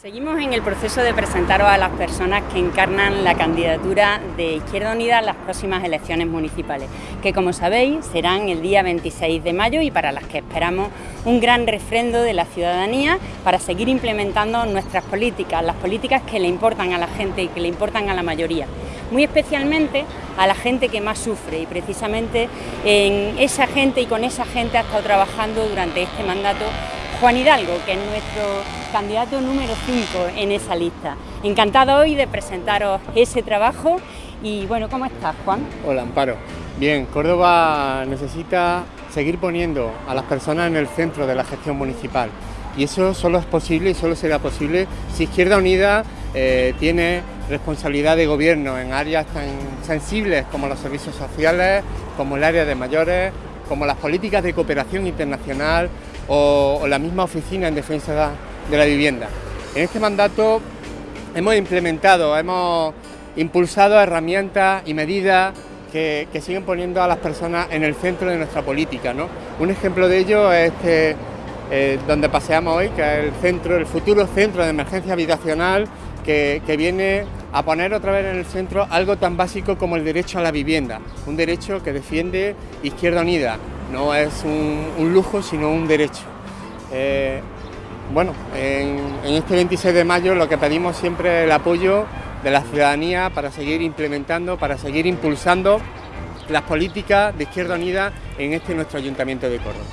Seguimos en el proceso de presentaros a las personas que encarnan la candidatura de Izquierda Unida en las próximas elecciones municipales, que como sabéis serán el día 26 de mayo y para las que esperamos un gran refrendo de la ciudadanía para seguir implementando nuestras políticas, las políticas que le importan a la gente y que le importan a la mayoría, muy especialmente a la gente que más sufre y precisamente en esa gente y con esa gente ha estado trabajando durante este mandato Juan Hidalgo, que es nuestro candidato número 5 en esa lista. Encantado hoy de presentaros ese trabajo y bueno, ¿cómo estás Juan? Hola Amparo. Bien, Córdoba necesita seguir poniendo a las personas en el centro de la gestión municipal y eso solo es posible y solo será posible si Izquierda Unida eh, tiene responsabilidad de gobierno en áreas tan sensibles como los servicios sociales, como el área de mayores, como las políticas de cooperación internacional o, la misma oficina en defensa de la vivienda. En este mandato hemos implementado, hemos impulsado herramientas y medidas que, siguen poniendo a las personas en el centro de nuestra política. Un ejemplo de ello es este, eh, donde paseamos hoy, que es el centro, el futuro centro de emergencia habitacional que, viene a poner otra vez en el centro algo tan básico como el derecho a la vivienda, un derecho que defiende Izquierda Unida, no es un, lujo sino un derecho. Eh, bueno, en, este 26 de mayo lo que pedimos siempre es el apoyo de la ciudadanía para seguir implementando, para seguir impulsando las políticas de Izquierda Unida en este nuestro Ayuntamiento de Córdoba.